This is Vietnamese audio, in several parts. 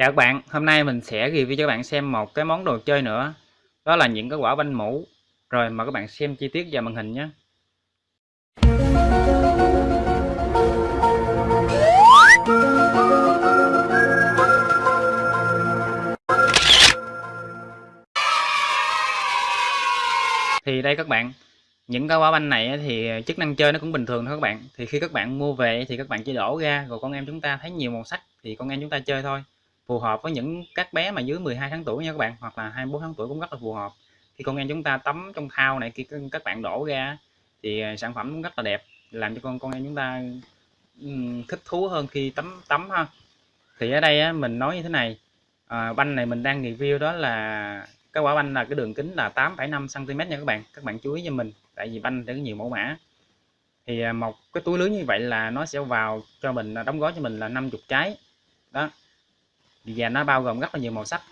Chào các bạn, hôm nay mình sẽ review cho các bạn xem một cái món đồ chơi nữa. Đó là những cái quả banh mũ. Rồi mời các bạn xem chi tiết vào màn hình nhé. Thì đây các bạn những cái quả banh này thì chức năng chơi nó cũng bình thường thôi các bạn. Thì khi các bạn mua về thì các bạn chỉ đổ ra rồi con em chúng ta thấy nhiều màu sắc thì con em chúng ta chơi thôi phù hợp với những các bé mà dưới 12 tháng tuổi nha các bạn hoặc là 24 tháng tuổi cũng rất là phù hợp. Khi con em chúng ta tắm trong thao này khi các bạn đổ ra thì à, sản phẩm cũng rất là đẹp làm cho con con em chúng ta thích thú hơn khi tắm tắm ha. Thì ở đây á, mình nói như thế này à, banh này mình đang review đó là cái quả banh là cái đường kính là 8,5 cm nha các bạn. Các bạn chú ý cho mình tại vì banh có nhiều mẫu mã. Thì à, một cái túi lưới như vậy là nó sẽ vào cho mình à, đóng gói cho mình là 50 trái. Đó và nó bao gồm rất là nhiều màu sắc.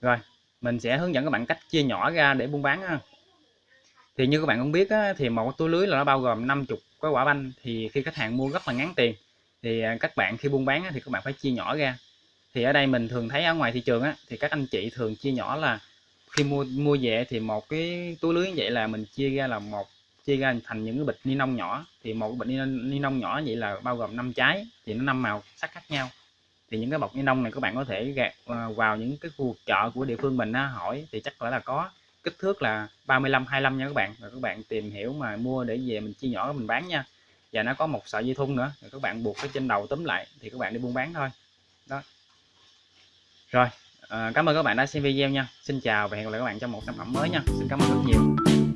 Rồi mình sẽ hướng dẫn các bạn cách chia nhỏ ra để buôn bán ha. thì như các bạn cũng biết á, thì một túi lưới là nó bao gồm 50 cái quả banh. Thì khi khách hàng mua rất là ngắn tiền thì à, các bạn khi buôn bán á, thì các bạn phải chia nhỏ ra. Thì ở đây mình thường thấy ở ngoài thị trường á, thì các anh chị thường chia nhỏ là khi mua mua về thì một cái túi lưới như vậy là mình chia ra là một chia ra thành những cái bịch ni lông nhỏ. Thì một bịch ni lông nhỏ vậy là bao gồm 5 trái thì nó năm màu sắc khác nhau thì những cái bọc ni lông này các bạn có thể gạt ờ, vào những cái khu chợ của địa phương mình á, hỏi thì chắc phải là có. Kích thước là 35 25 nha các bạn. Rồi các bạn tìm hiểu mà mua để về mình chia nhỏ mình bán nha. Và nó có một sợi dây thun nữa rồi các bạn buộc cái trên đầu túm lại thì các bạn đi buôn bán thôi. Đó. Rồi à, cảm ơn các bạn đã xem video nha. Xin chào và hẹn gặp lại các bạn trong một sản phẩm mới nha. Xin cảm ơn rất nhiều.